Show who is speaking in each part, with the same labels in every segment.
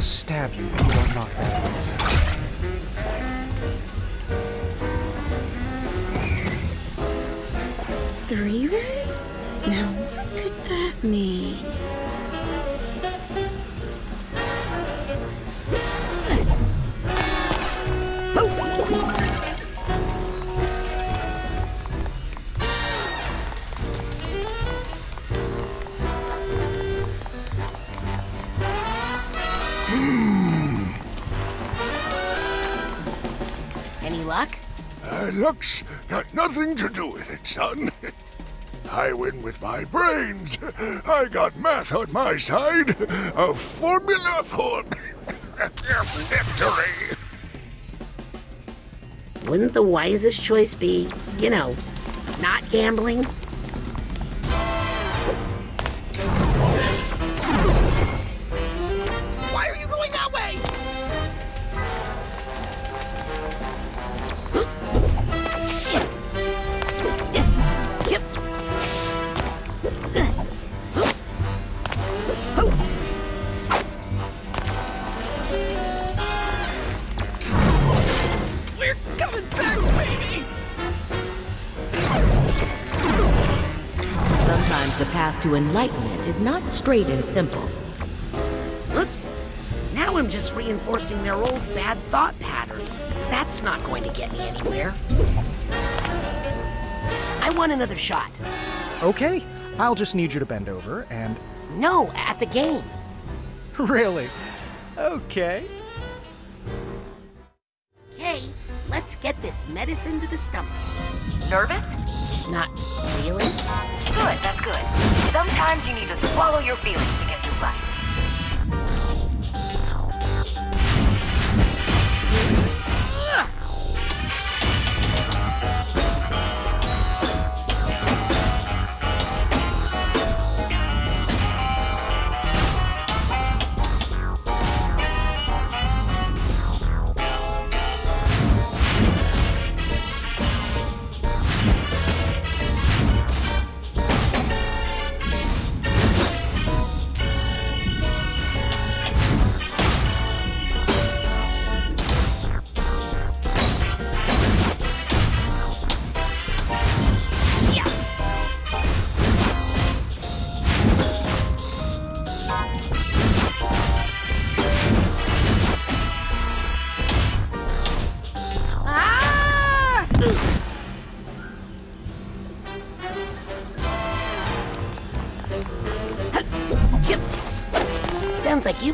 Speaker 1: will stab you if you don't knock that off.
Speaker 2: Three reds?
Speaker 3: Nothing to do with it, son. I win with my brains. I got math on my side. A formula for victory.
Speaker 4: Wouldn't the wisest choice be, you know, not gambling?
Speaker 5: To enlightenment is not straight and simple.
Speaker 4: Oops. Now I'm just reinforcing their old bad thought patterns. That's not going to get me anywhere. I want another shot.
Speaker 1: Okay, I'll just need you to bend over and.
Speaker 4: No, at the game.
Speaker 1: Really? Okay.
Speaker 4: Okay, let's get this medicine to the stomach.
Speaker 6: Nervous?
Speaker 4: Not really?
Speaker 6: Good, that's good. Sometimes you need to swallow your feelings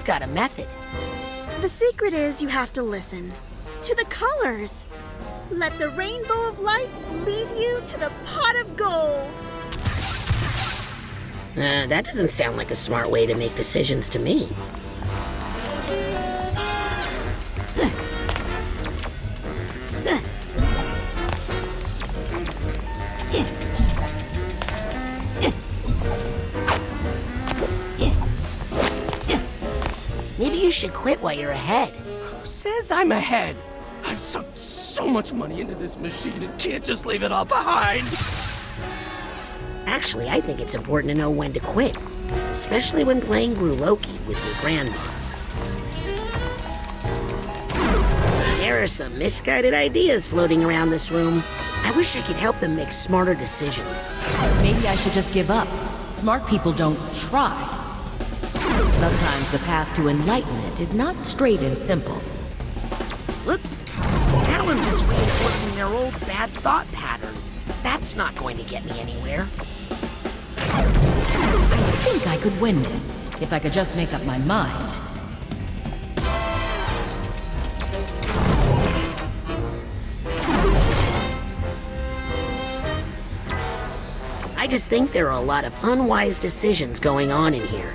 Speaker 4: got a method.
Speaker 2: The secret is you have to listen to the colors. Let the rainbow of lights lead you to the pot of gold.
Speaker 4: Uh, that doesn't sound like a smart way to make decisions to me. You're ahead.
Speaker 7: Who says I'm ahead? I've sunk so much money into this machine and can't just leave it all behind.
Speaker 4: Actually, I think it's important to know when to quit, especially when playing Gruloki with your grandma. There are some misguided ideas floating around this room. I wish I could help them make smarter decisions.
Speaker 5: Maybe I should just give up. Smart people don't try. Sometimes the path to enlightenment is not straight and simple.
Speaker 4: Whoops. Now I'm just reinforcing their old bad thought patterns. That's not going to get me anywhere.
Speaker 5: I think I could win this, if I could just make up my mind.
Speaker 4: I just think there are a lot of unwise decisions going on in here.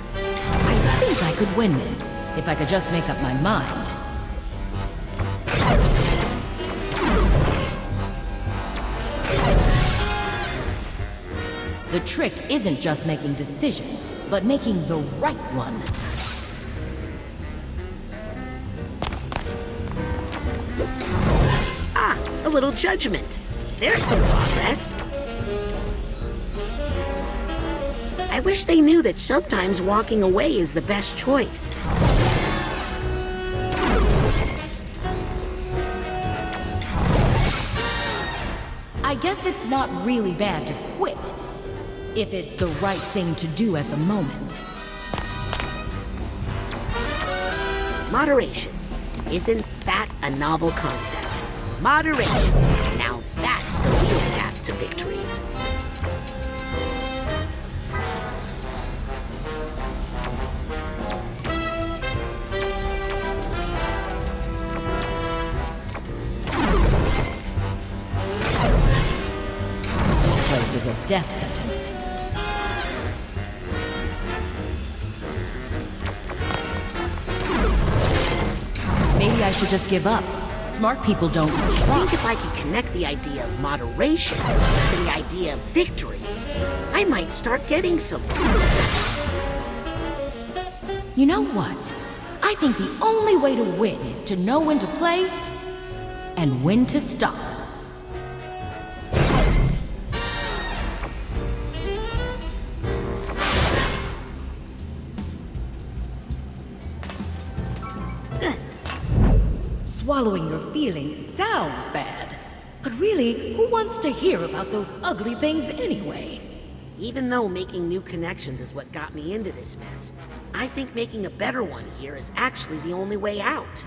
Speaker 5: Could win this, if I could just make up my mind. The trick isn't just making decisions, but making the right one.
Speaker 4: Ah, a little judgment. There's some progress. I wish they knew that sometimes walking away is the best choice.
Speaker 5: I guess it's not really bad to quit, if it's the right thing to do at the moment.
Speaker 4: Moderation. Isn't that a novel concept? Moderation. Now that's the real path to victory.
Speaker 5: Death sentence. Maybe I should just give up. Smart people don't
Speaker 4: I
Speaker 5: try.
Speaker 4: think if I could connect the idea of moderation to the idea of victory, I might start getting somewhere.
Speaker 5: You know what? I think the only way to win is to know when to play and when to stop. Really, who wants to hear about those ugly things anyway?
Speaker 4: Even though making new connections is what got me into this mess, I think making a better one here is actually the only way out.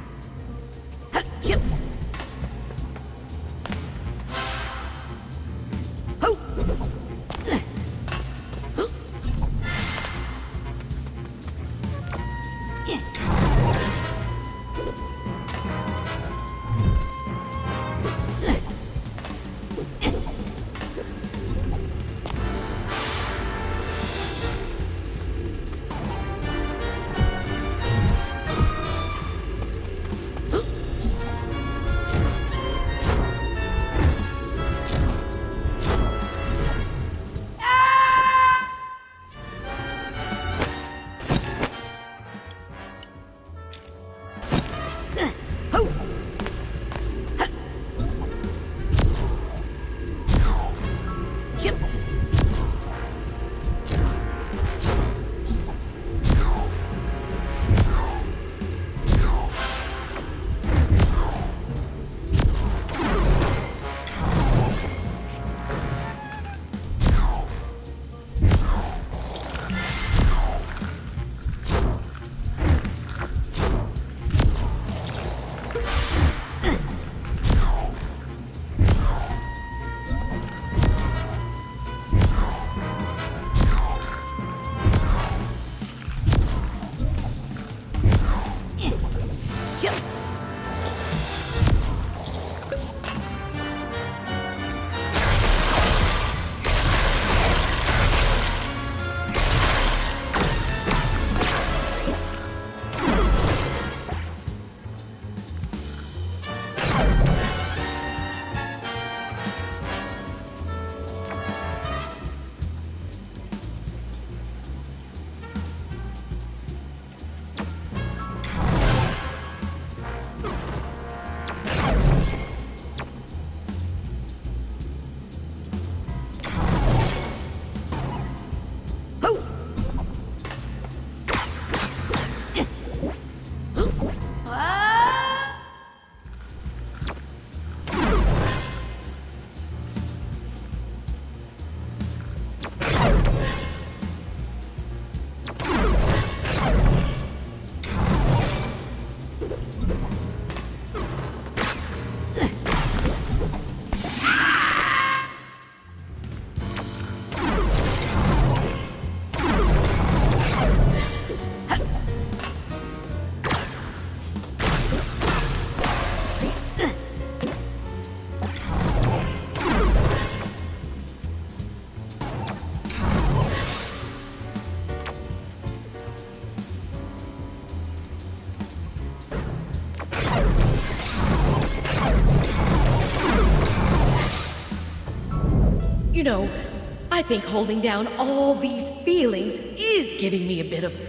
Speaker 5: Know, I think holding down all these feelings is giving me a bit of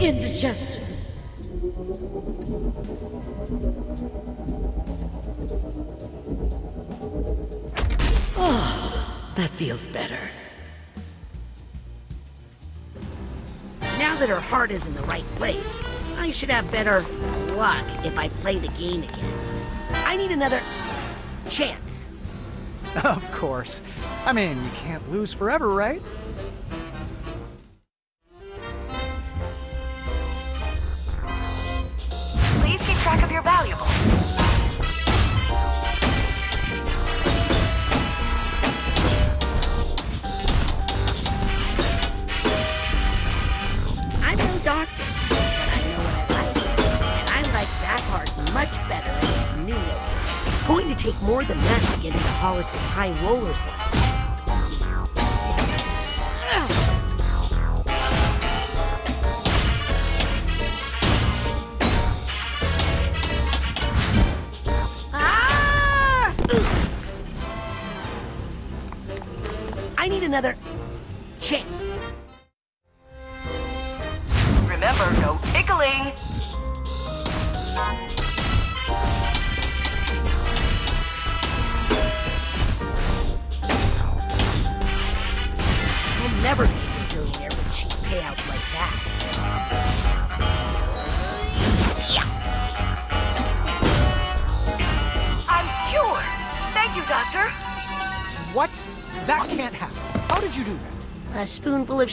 Speaker 5: indigestion. Oh, that feels better.
Speaker 4: Now that her heart is in the right place, I should have better luck if I play the game again. I need another chance.
Speaker 1: Of course. I mean, you can't lose forever, right?
Speaker 6: Please keep track of your valuables.
Speaker 4: I'm no doctor, but I know what I like. And I like that part much better in its new location. It's going to take more than that to get into Hollis's High Rollers Lounge.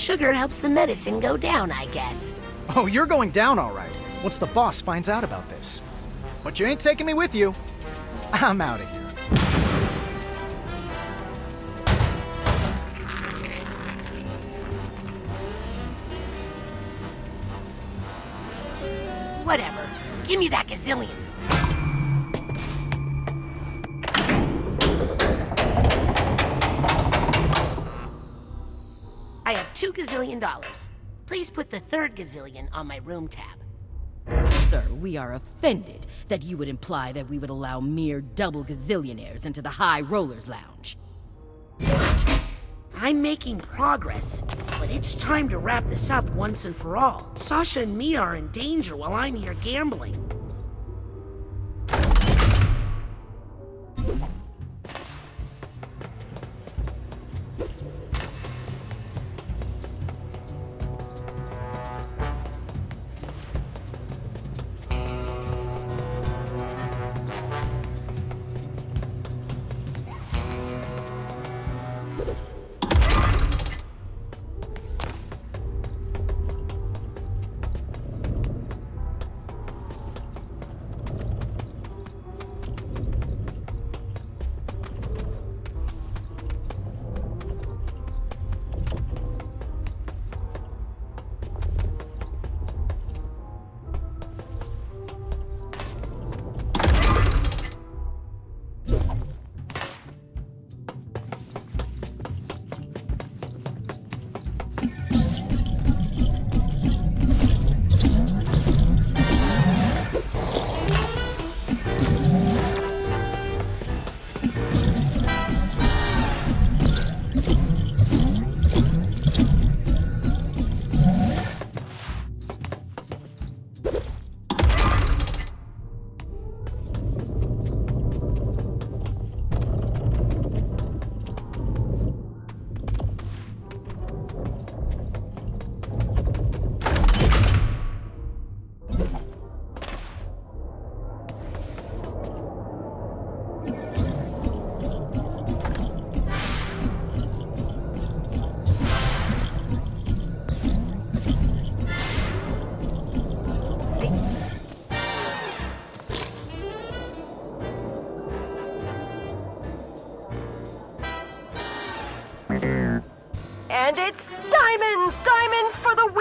Speaker 4: Sugar helps the medicine go down, I guess.
Speaker 1: Oh, you're going down all right. Once the boss finds out about this. But you ain't taking me with you. I'm out of here.
Speaker 4: Whatever. Give me that gazillion. Two gazillion dollars. Please put the third gazillion on my room tab.
Speaker 8: Sir, we are offended that you would imply that we would allow mere double gazillionaires into the High Rollers Lounge.
Speaker 4: I'm making progress, but it's time to wrap this up once and for all. Sasha and me are in danger while I'm here gambling.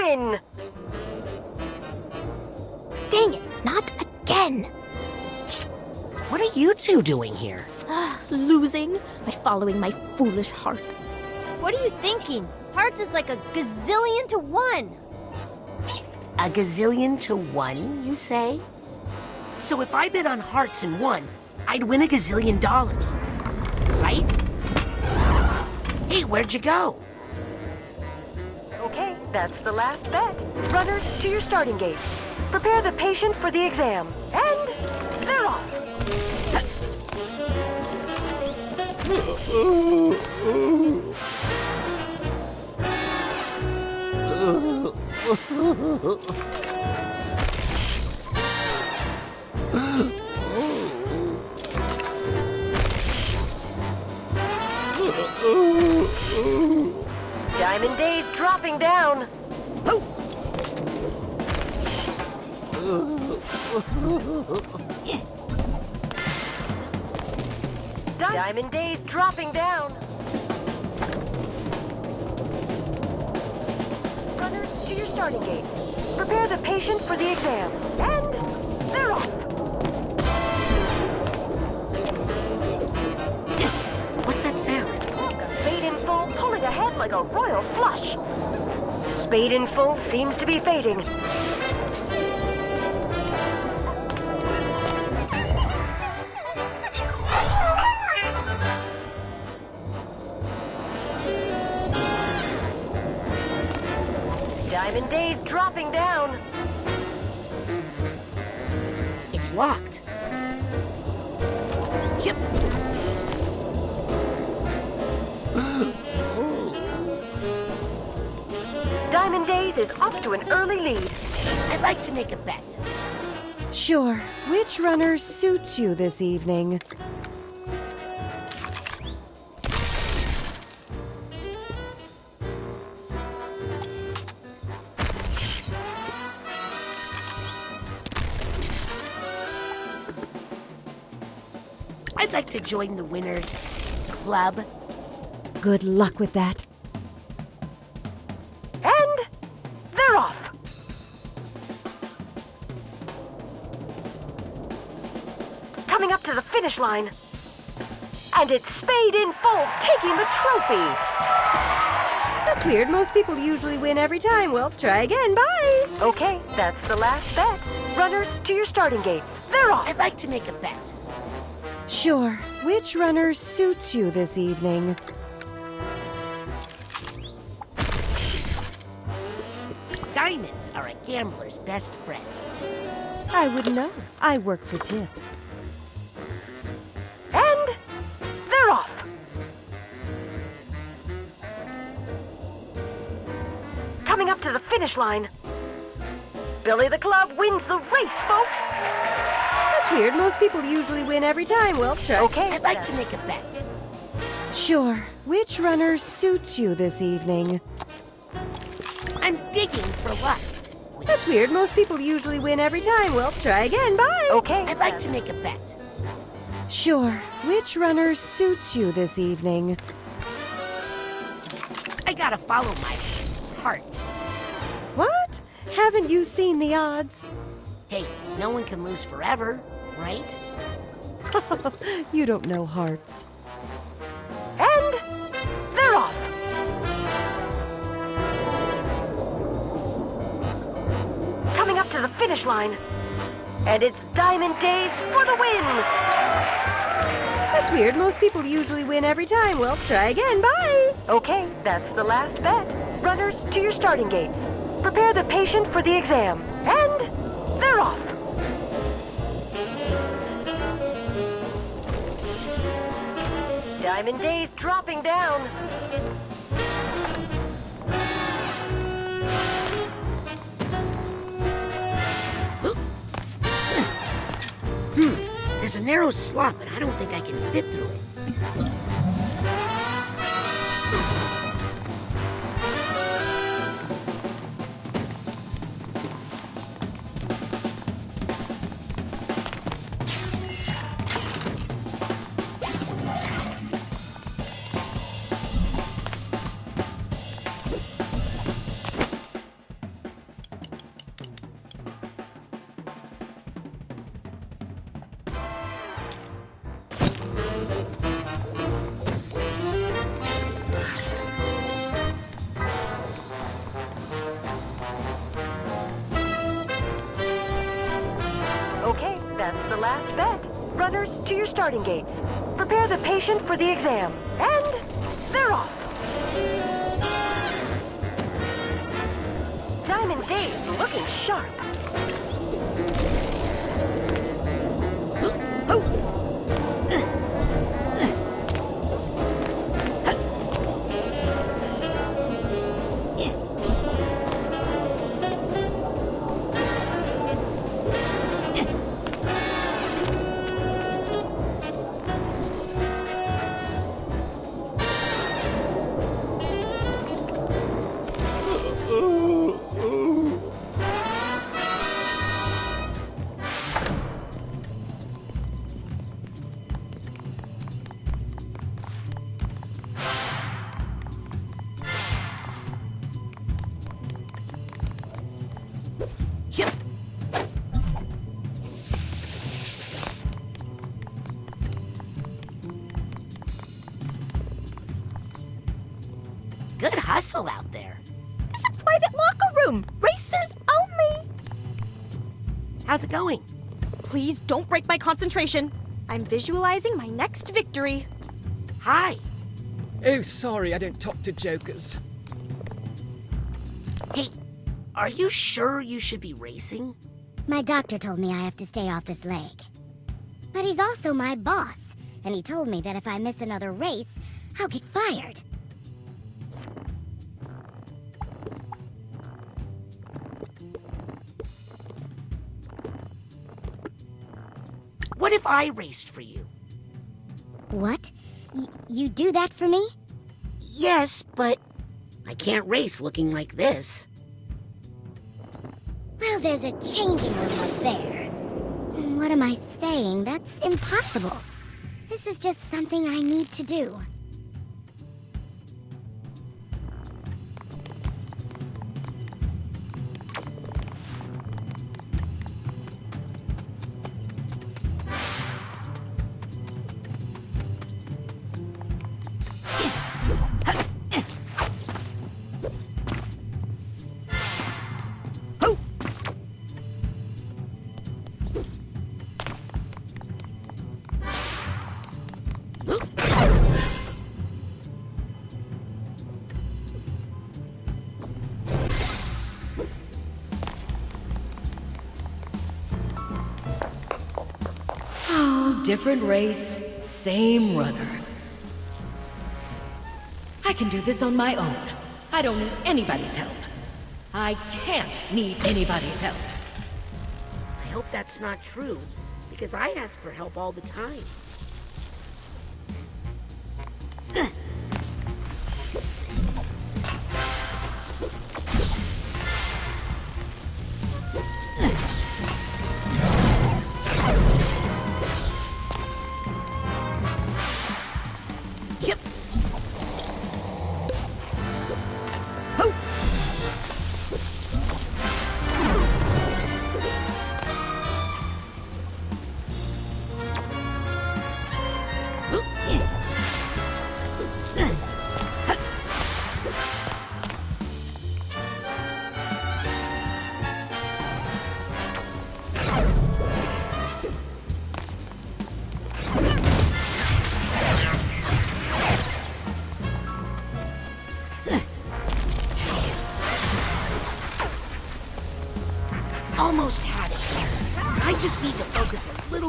Speaker 6: For win!
Speaker 9: Dang it, not again!
Speaker 4: What are you two doing here?
Speaker 9: Ah, losing by following my foolish heart.
Speaker 2: What are you thinking? Hearts is like a gazillion to one.
Speaker 4: A gazillion to one, you say? So if I bet on hearts and won, I'd win a gazillion dollars. Right? Hey, where'd you go?
Speaker 6: That's the last bet. Runners, to your starting gates. Prepare the patient for the exam. And they're off. dropping down. Diamond Days dropping down. Runners to your starting gates. Prepare the patient for the exam. And they're off.
Speaker 4: What's that sound?
Speaker 6: Spade in full, pulling ahead like a royal flush. Spade in full seems to be fading.
Speaker 4: Like to make a bet.
Speaker 10: Sure. Which runner suits you this evening?
Speaker 4: I'd like to join the winners club.
Speaker 10: Good luck with that.
Speaker 6: Finish line. And it's Spade in full, taking the trophy.
Speaker 10: That's weird. Most people usually win every time. Well, try again. Bye.
Speaker 6: Okay, that's the last bet. Runners to your starting gates. They're off.
Speaker 4: I'd like to make a bet.
Speaker 10: Sure. Which runner suits you this evening?
Speaker 4: Diamonds are a gambler's best friend.
Speaker 10: I wouldn't know. I work for tips.
Speaker 6: Finish line. Billy the Club wins the race, folks.
Speaker 10: That's weird. Most people usually win every time. Well, try.
Speaker 6: Okay,
Speaker 4: I'd like to make a bet.
Speaker 10: Sure. Which runner suits you this evening?
Speaker 4: I'm digging for luck.
Speaker 10: That's weird. Most people usually win every time. Well, try again. Bye.
Speaker 6: Okay,
Speaker 4: I'd like to make a bet.
Speaker 10: Sure. Which runner suits you this evening?
Speaker 4: I gotta follow my heart.
Speaker 10: Haven't you seen the odds?
Speaker 4: Hey, no one can lose forever, right?
Speaker 10: You don't know hearts.
Speaker 6: And they're off. Coming up to the finish line. And it's Diamond Days for the win.
Speaker 10: That's weird. Most people usually win every time. Well, try again. Bye.
Speaker 6: Okay, that's the last bet. Runners to your starting gates. Prepare the patient for the exam. And they're off. Diamond Days dropping down. Hmm.
Speaker 4: There's a narrow slot, but I don't think I can fit
Speaker 6: Prepare the patient for the exam. And they're off. Diamond Days looking sharp.
Speaker 4: It going?
Speaker 9: Please don't break my concentration. I'm visualizing my next victory.
Speaker 4: Hi.
Speaker 7: Oh, sorry, I don't talk to jokers.
Speaker 4: Hey, are you sure you should be racing?
Speaker 11: My doctor told me I have to stay off this leg. But he's also my boss, and he told me that if I miss another race, I'll get fired.
Speaker 4: If I raced for you?
Speaker 11: What? Y you do that for me?
Speaker 4: Yes, but I can't race looking like this.
Speaker 11: Well, there's a changing room up there. What am I saying? That's impossible. This is just something I need to do.
Speaker 5: Different race, same runner. I can do this on my own. I don't need anybody's help. I can't need anybody's help.
Speaker 4: I hope that's not true, because I ask for help all the time.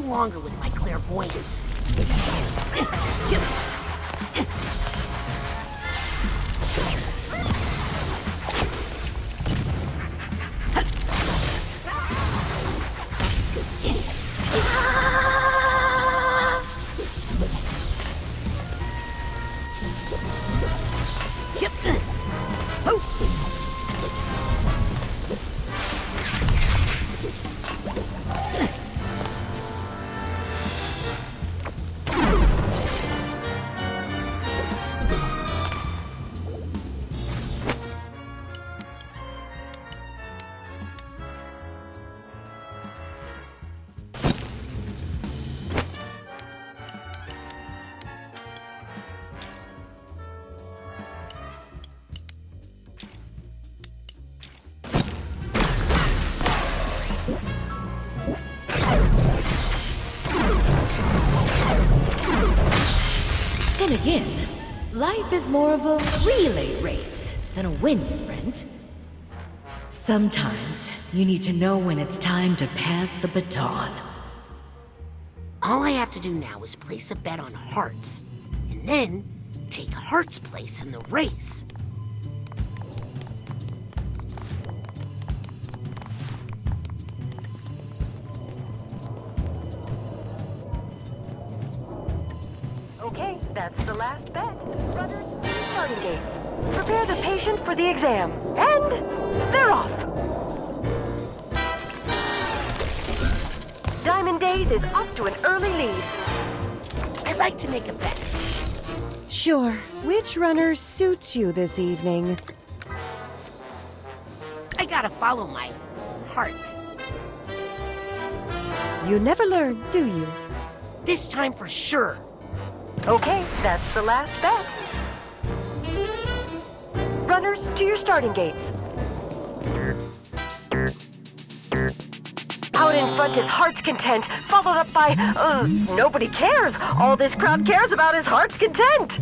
Speaker 4: Longer with my clairvoyance.
Speaker 5: Again, life is more of a relay race than a wind sprint. Sometimes you need to know when it's time to pass the baton.
Speaker 4: All I have to do now is place a bet on Hearts, and then take Hearts' place in the race.
Speaker 6: For the exam. And they're off. Diamond Days is off to an early lead.
Speaker 4: I'd like to make a bet.
Speaker 10: Sure. Which runner suits you this evening?
Speaker 4: I gotta follow my heart.
Speaker 10: You never learn, do you?
Speaker 4: This time for sure.
Speaker 6: Okay, that's the last bet. Runners, to your starting gates. Out in front is Heart's Content, followed up by, uh, Nobody Cares. All this crowd cares about is Heart's Content.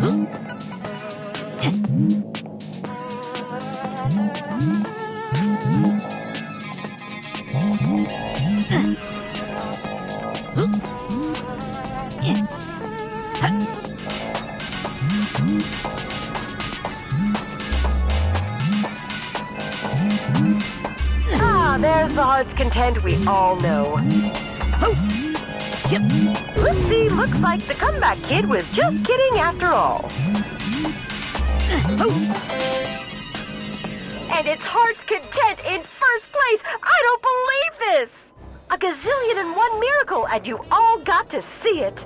Speaker 6: Ah, Heart's Content we all know. Oh. Oopsie, looks like the comeback kid was just kidding after all. Oh. And it's Heart's Content in first place! I don't believe this! A gazillion and one miracle, and you all got to see it!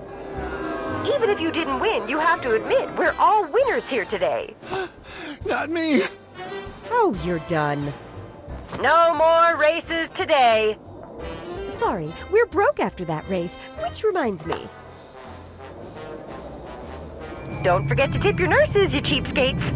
Speaker 6: Even if you didn't win, you have to admit we're all winners here today.
Speaker 3: Not me!
Speaker 10: Oh, you're done.
Speaker 6: No more races today.
Speaker 10: Sorry, we're broke after that race, which reminds me.
Speaker 6: Don't forget to tip your nurses, you cheapskates.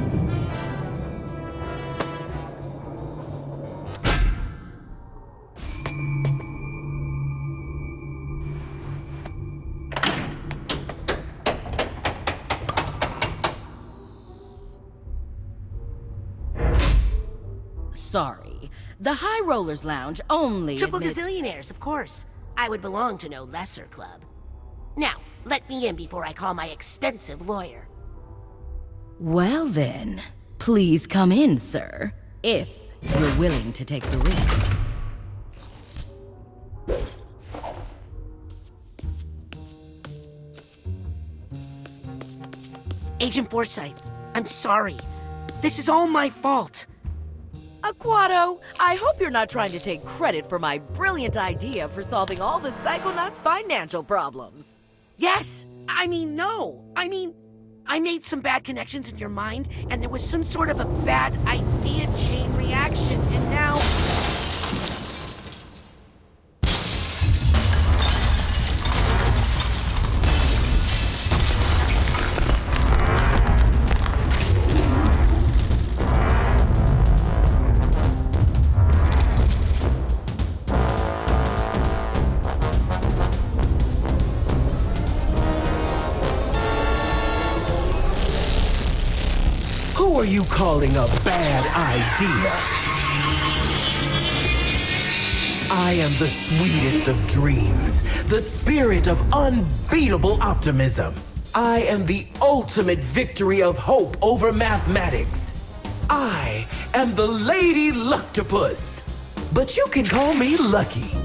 Speaker 8: Sorry. The High Rollers Lounge only
Speaker 4: Triple
Speaker 8: admits...
Speaker 4: gazillionaires, of course. I would belong to no lesser club. Now, let me in before I call my expensive lawyer.
Speaker 8: Well then, please come in, sir. If you're willing to take the risk.
Speaker 4: Agent Forsythe, I'm sorry. This is all my fault.
Speaker 5: Aquato, I hope you're not trying to take credit for my brilliant idea for solving all the Psychonauts' financial problems.
Speaker 4: Yes! I mean, no! I mean, I made some bad connections in your mind, and there was some sort of a bad idea chain reaction, and now.
Speaker 12: Calling a bad idea? I am the sweetest of dreams, the spirit of unbeatable optimism. I am the ultimate victory of hope over mathematics. I am the Lady Luctopus. But you can call me Lucky.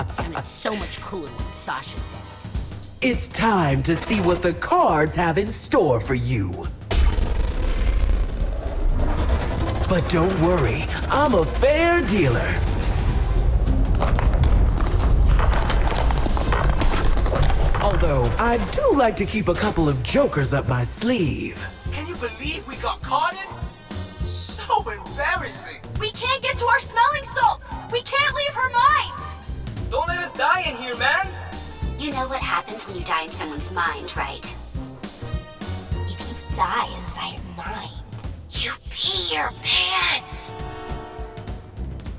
Speaker 4: It sounded so much cooler when Sasha said it.
Speaker 12: It's time to see what the cards have in store for you. But don't worry, I'm a fair dealer. Although, I do like to keep a couple of jokers up my sleeve.
Speaker 13: Can you believe we got caught in? So embarrassing.
Speaker 14: We can't get to our smelling salts! We can't leave her mind!
Speaker 13: Don't let us die in here, man.
Speaker 15: You know what happens when you die in someone's mind, right? If you die inside a mind, you pee your pants.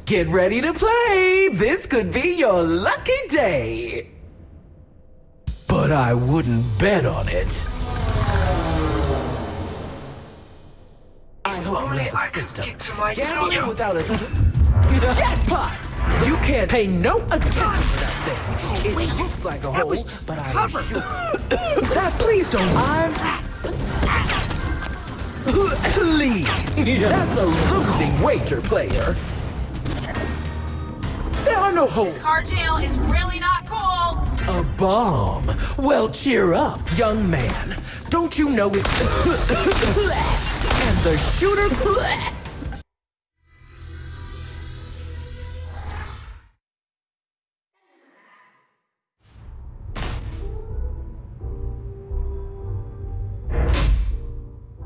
Speaker 12: Get ready to play! This could be your lucky day! But I wouldn't bet on it.
Speaker 13: Only
Speaker 12: have a
Speaker 13: I could
Speaker 12: system.
Speaker 13: get to my
Speaker 12: Gambling
Speaker 13: yo-yo.
Speaker 12: without a jackpot! You can't pay no attention to that thing. It looks like a hole, but I
Speaker 13: cover.
Speaker 12: assure That's please don't. I'm Please. That's a losing wager, player. There are no holes.
Speaker 14: This car jail is really not cool!
Speaker 12: A bomb? Well, cheer up, young man. Don't you know it's. and the shooter.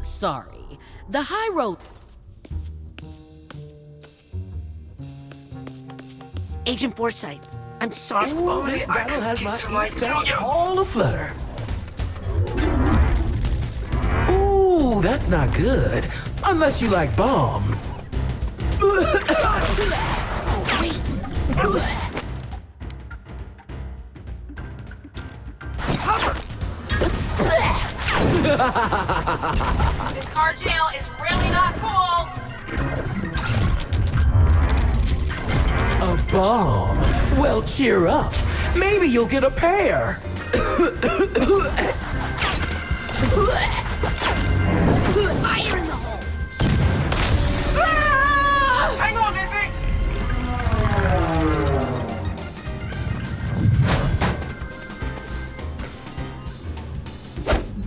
Speaker 8: Sorry. The High Roll...
Speaker 4: Agent Forsythe, I'm sorry.
Speaker 12: Ooh, this battle has my feet all aflutter. That's not good. Unless you like bombs.
Speaker 14: This car jail is really not cool.
Speaker 12: A bomb? Well, cheer up. Maybe you'll get a pair.
Speaker 4: Fire in the hole!
Speaker 13: Hang on, Lizzie!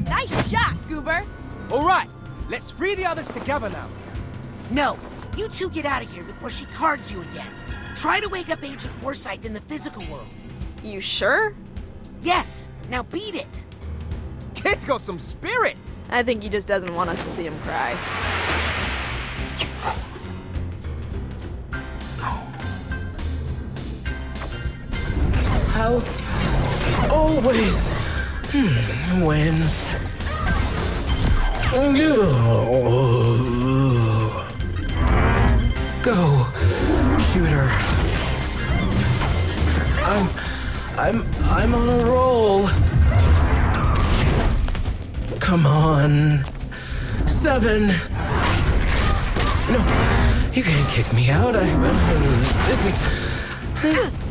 Speaker 5: Nice shot, Goober.
Speaker 16: All right, let's free the others together now.
Speaker 4: No, you two get out of here before she cards you again. Try to wake up Agent Forsythe in the physical world.
Speaker 9: You sure?
Speaker 4: Yes, now beat it.
Speaker 16: Kid's got some spirit.
Speaker 9: I think he just doesn't want us to see him cry.
Speaker 12: House always hmm, wins. Go, shooter. I'm, I'm, I'm on a roll. Come on. Seven. No, you can't kick me out. I, this is.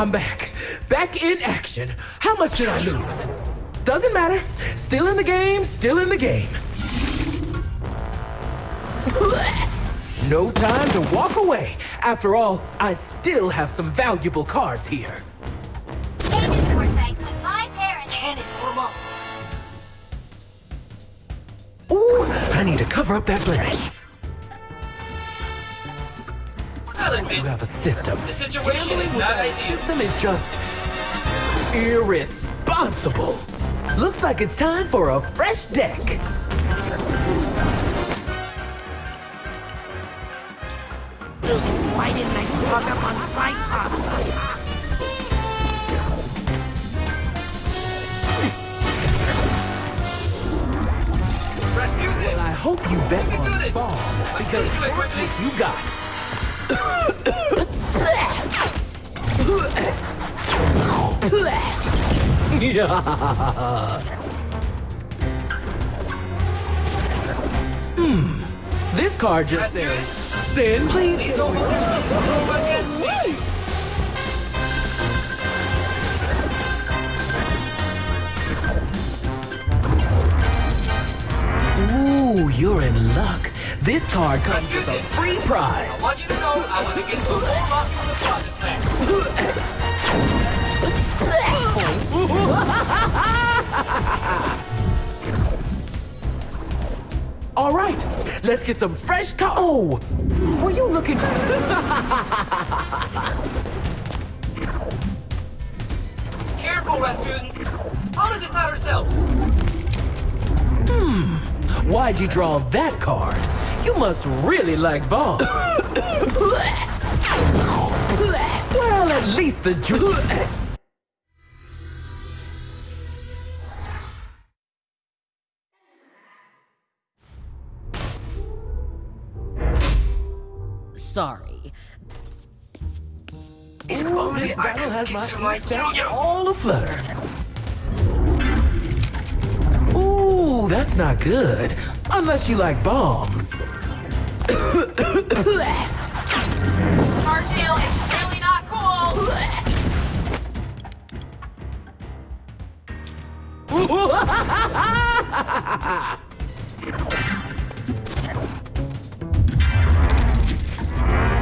Speaker 12: I'm back. Back in action. How much did I lose? Doesn't matter. Still in the game, still in the game. No time to walk away. After all, I still have some valuable cards here. Ooh, I need to cover up that blemish. You have a system.
Speaker 13: the situation
Speaker 12: Gambling
Speaker 13: is not
Speaker 12: that
Speaker 13: ideal.
Speaker 12: system is just irresponsible. Looks like it's time for a fresh deck.
Speaker 4: Why didn't I stock up on psi pops?
Speaker 13: Rasputin!
Speaker 12: I hope you bet
Speaker 13: We can
Speaker 12: on
Speaker 13: this.
Speaker 12: bomb because
Speaker 13: Please
Speaker 12: that's what you got. Hmm. This card just says, "Sin, please."
Speaker 13: Please don't go against me!
Speaker 12: Ooh, you're in luck. This card comes with a free
Speaker 13: I
Speaker 12: prize.
Speaker 13: want you to know I was against the whole from the plan.
Speaker 12: All right, let's get some fresh co- Oh, were you looking for?
Speaker 13: Careful, Rasputin. Hollis is not herself.
Speaker 12: Hmm. Why'd you draw that card? You must really like bombs. well, at least the dr-
Speaker 8: Sorry.
Speaker 12: If only I could has my set all aflutter. That's not good. Unless you like bombs.
Speaker 14: Smart jail is really not cool.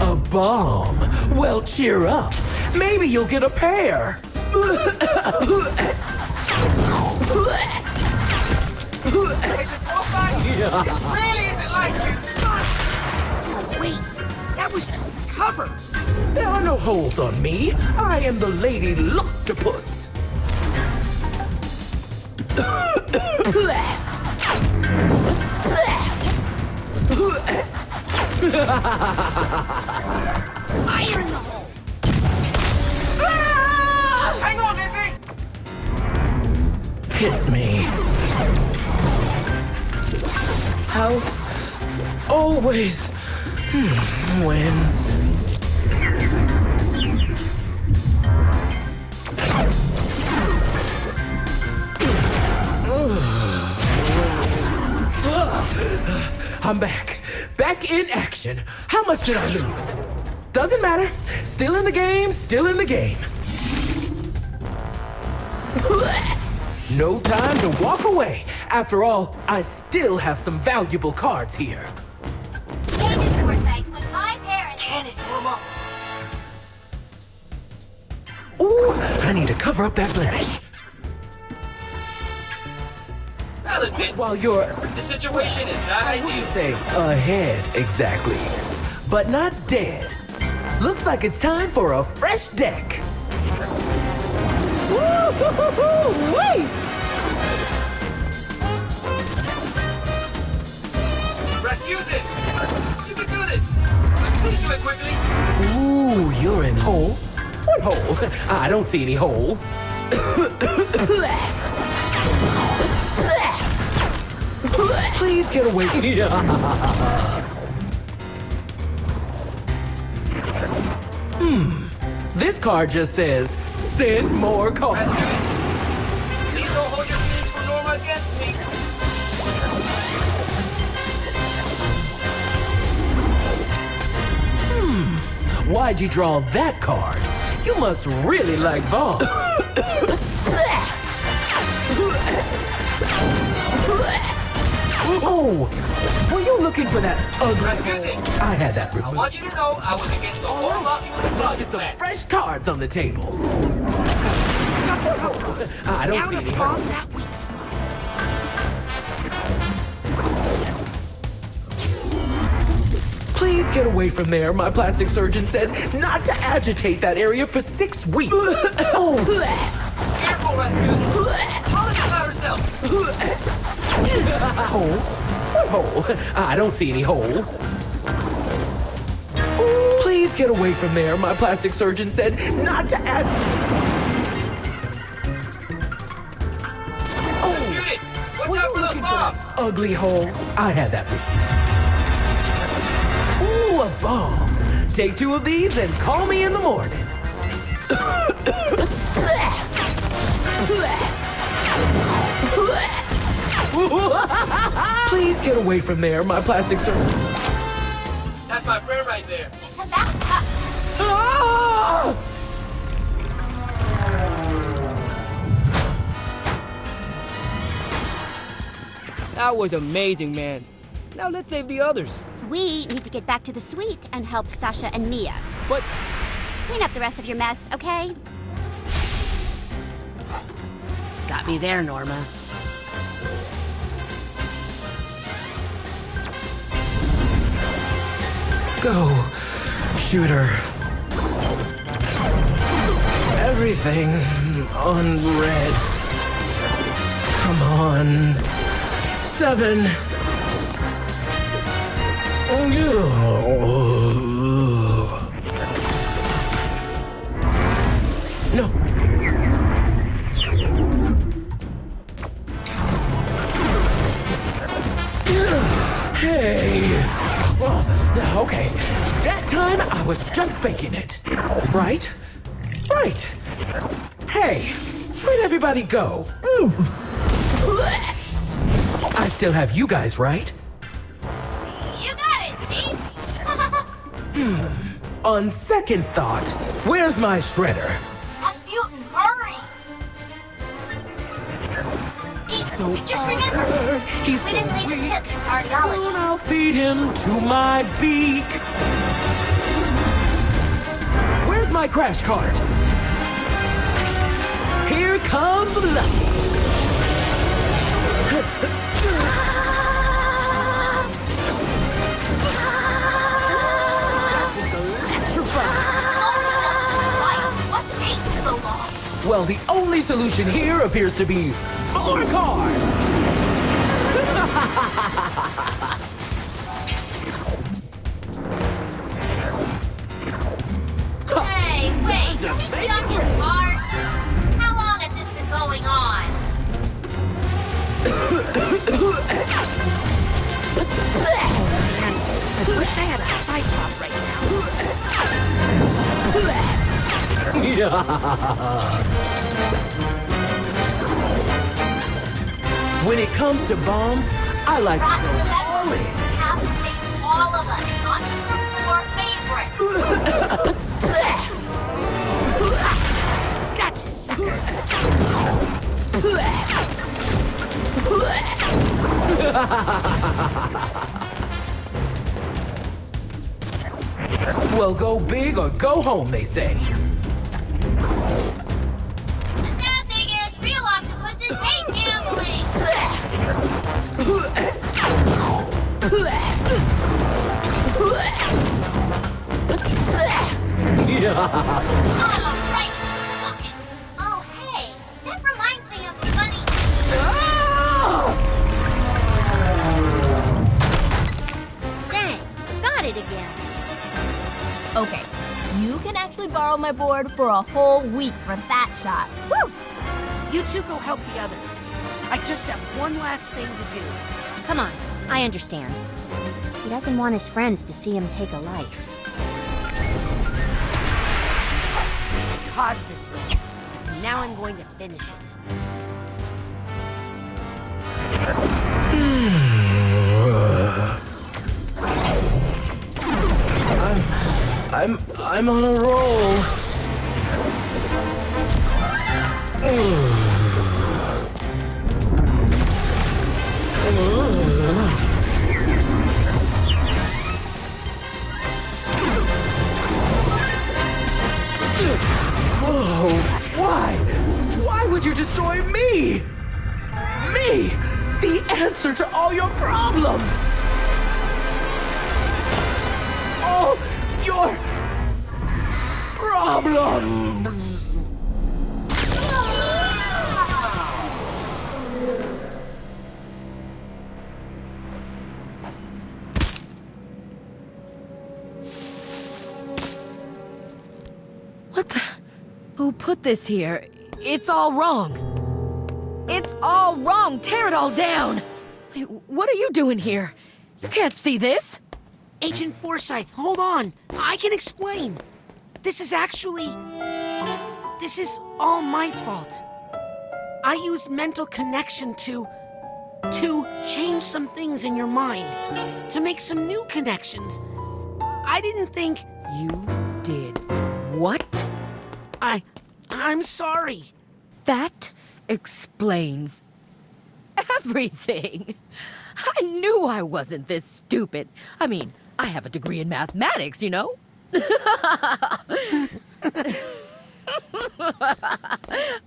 Speaker 12: A bomb? Well, cheer up. Maybe you'll get a pair.
Speaker 13: Agent Forsythe, this really isn't like you.
Speaker 4: Wait, that was just the cover.
Speaker 12: There are no holes on me. I am the Lady Luctopus.
Speaker 4: Fire in the hole. Ah!
Speaker 13: Hang on, Lizzie.
Speaker 12: Hit me. House always hmm, wins. I'm back. Back in action. How much did I lose? Doesn't matter. Still in the game, still in the game. No time to walk away. After all, I still have some valuable cards here.
Speaker 15: Agent Forsythe, when my parents...
Speaker 13: Can it, Norma?
Speaker 12: Ooh, I need to cover up that blemish.
Speaker 13: I'll admit,
Speaker 12: While you're,
Speaker 13: the situation is not
Speaker 12: I wouldn't
Speaker 13: ideal.
Speaker 12: say ahead exactly, but not dead. Looks like it's time for a fresh deck. Woo-hoo-hoo-hoo! Wait!
Speaker 13: Rasputin! You can do this! Please do it quickly!
Speaker 12: Ooh, you're in hole. What hole? I don't see any hole. Please get away from hmm. This card just says, send more cards. Why'd you draw that card? You must really like bombs. oh, were you looking for that ugly? I had that
Speaker 13: I want you to know I was against the whole lot you
Speaker 12: get some fresh cards on the table. I don't
Speaker 4: Now
Speaker 12: see any. Please get away from there. My plastic surgeon said not to agitate that area for six weeks. oh,
Speaker 13: Careful, Rasputin! Polish about herself!
Speaker 12: hole? What hole? I don't see any hole. Please get away from there. My plastic surgeon said not to add.
Speaker 13: Rasputin! Watch out for!
Speaker 12: Ugly hole. I had that. Ooh, a bomb. Take two of these and call me in the morning. Please get away from there. My plastic surgeon.
Speaker 13: That's my friend right there.
Speaker 15: It's about time.
Speaker 12: Ah!
Speaker 16: That was amazing, man. Now let's save the others.
Speaker 17: We need to get back to the suite and help Sasha and Milla.
Speaker 16: But
Speaker 17: Clean up the rest of your mess, okay?
Speaker 4: Got me there, Norma.
Speaker 12: Go, shooter. Everything on red. Come on. seven. Oh, was just faking it. Right? Right. Hey, where'd everybody go? I still have you guys, right? Hmm. On second thought, where's my shredder?
Speaker 15: Rasputin, hurry!
Speaker 12: So
Speaker 15: Just remember,
Speaker 12: He's
Speaker 15: we
Speaker 12: so
Speaker 15: didn't leave a
Speaker 12: weak.
Speaker 15: tip cardiology.
Speaker 12: Soon I'll feed him to my beak. Where's my crash cart? Here comes Lucky. Well, the only solution here appears to be balloon card. when it comes to bombs, I like to go all in.
Speaker 15: Save all of us, not four favorites.
Speaker 4: Gotcha, sucker.
Speaker 12: Well, go big or go home, they say.
Speaker 18: Okay, you can actually borrow my board for a whole week for that shot. Woo!
Speaker 4: You two go help the others. I just have one last thing to do.
Speaker 2: Come on, I understand. He doesn't want his friends to see him take a life.
Speaker 4: I caused this mess. Now I'm going to finish it.
Speaker 12: I'm, I'm, I'm on a roll. Oh, why? Why would you destroy me? Me, the answer to all your problems. All your problems.
Speaker 5: Who put this here? It's all wrong. It's all wrong. Tear it all down. What are you doing here? You can't see this.
Speaker 4: Agent Forsythe, hold on. I can explain. This is actually. This is all my fault. I used mental connection to. to change some things in your mind. To make some new connections. I didn't think.
Speaker 5: You did what?
Speaker 4: I. I'm sorry.
Speaker 5: That explains everything. I knew I wasn't this stupid. I mean, I have a degree in mathematics, you know?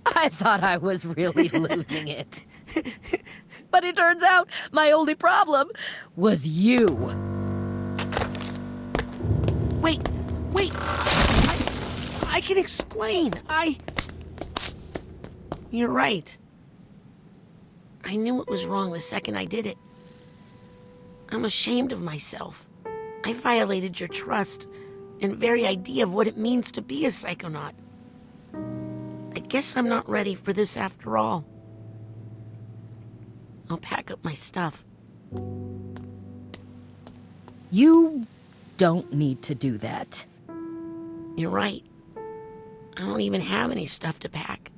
Speaker 5: I thought I was really losing it. But it turns out my only problem was you.
Speaker 4: Wait, wait. I, can explain. I. You're right. I knew it was wrong the second I did it. I'm ashamed of myself. I violated your trust and very idea of what it means to be a psychonaut. I guess I'm not ready for this after all. I'll pack up my stuff.
Speaker 5: You don't need to do that.
Speaker 4: You're right. I don't even have any stuff to pack.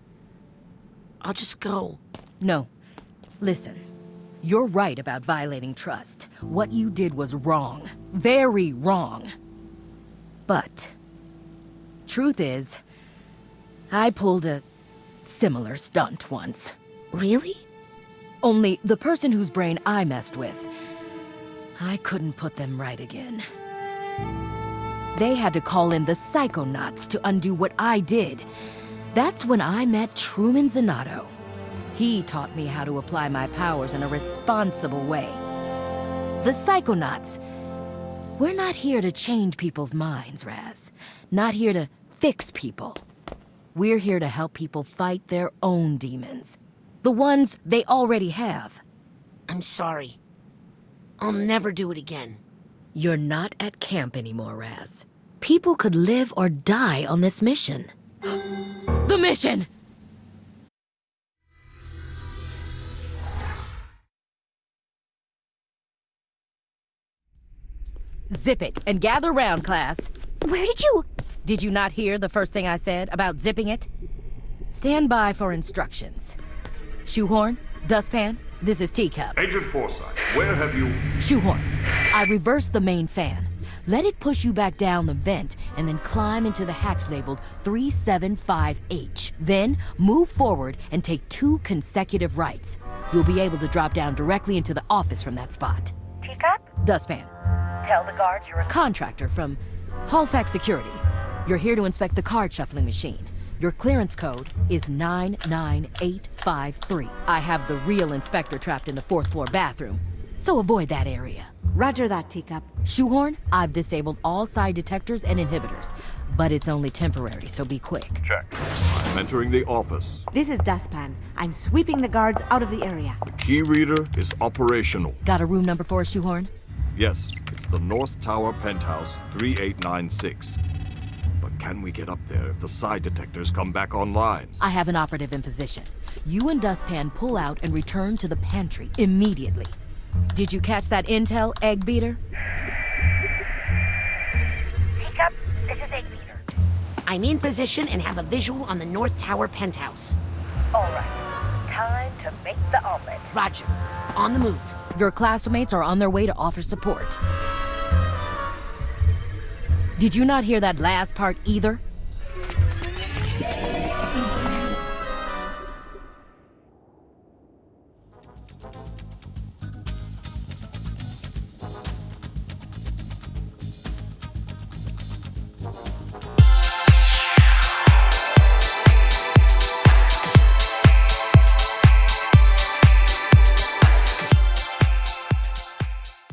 Speaker 4: I'll just go.
Speaker 5: No. Listen. You're right about violating trust. What you did was wrong. Very wrong. But, truth is, I pulled a similar stunt once.
Speaker 4: Really?
Speaker 5: Only the person whose brain I messed with, I couldn't put them right again. They had to call in the Psychonauts to undo what I did. That's when I met Truman Zanotto. He taught me how to apply my powers in a responsible way. The Psychonauts. We're not here to change people's minds, Raz. Not here to fix people. We're here to help people fight their own demons. The ones they already have.
Speaker 4: I'm sorry. I'll never do it again.
Speaker 5: You're not at camp anymore, Raz. People could live or die on this mission. the mission! Zip it and gather round, class.
Speaker 11: Where did you...
Speaker 5: Did you not hear the first thing I said about zipping it? Stand by for instructions. Shoehorn, dustpan, this is Teacup.
Speaker 19: Agent Forsythe, where have you...
Speaker 5: Shoehorn, I reversed the main fan. Let it push you back down the vent and then climb into the hatch labeled 375H. Then move forward and take two consecutive rights. You'll be able to drop down directly into the office from that spot.
Speaker 20: Teacup?
Speaker 5: Dustpan. Tell the guards you're a contractor from Halifax Security. You're here to inspect the card shuffling machine. Your clearance code is 99853. I have the real inspector trapped in the fourth floor bathroom, so avoid that area.
Speaker 20: Roger that, Teacup.
Speaker 5: Shoehorn, I've disabled all side detectors and inhibitors, but it's only temporary, so be quick.
Speaker 19: Check. I'm entering the office.
Speaker 20: This is Dustpan. I'm sweeping the guards out of the area.
Speaker 19: The key reader is operational.
Speaker 5: Got a room number for us, Shoehorn?
Speaker 19: Yes, it's the North Tower Penthouse 3896. But can we get up there if the side detectors come back online?
Speaker 5: I have an operative in position. You and Dustpan pull out and return to the pantry immediately. Did you catch that intel, Egg Beater?
Speaker 20: Teacup, this is Egg Beater.
Speaker 4: I'm in position and have a visual on the North Tower penthouse.
Speaker 20: All right. Time to make the omelet.
Speaker 4: Roger. On the move.
Speaker 5: Your classmates are on their way to offer support. Did you not hear that last part either?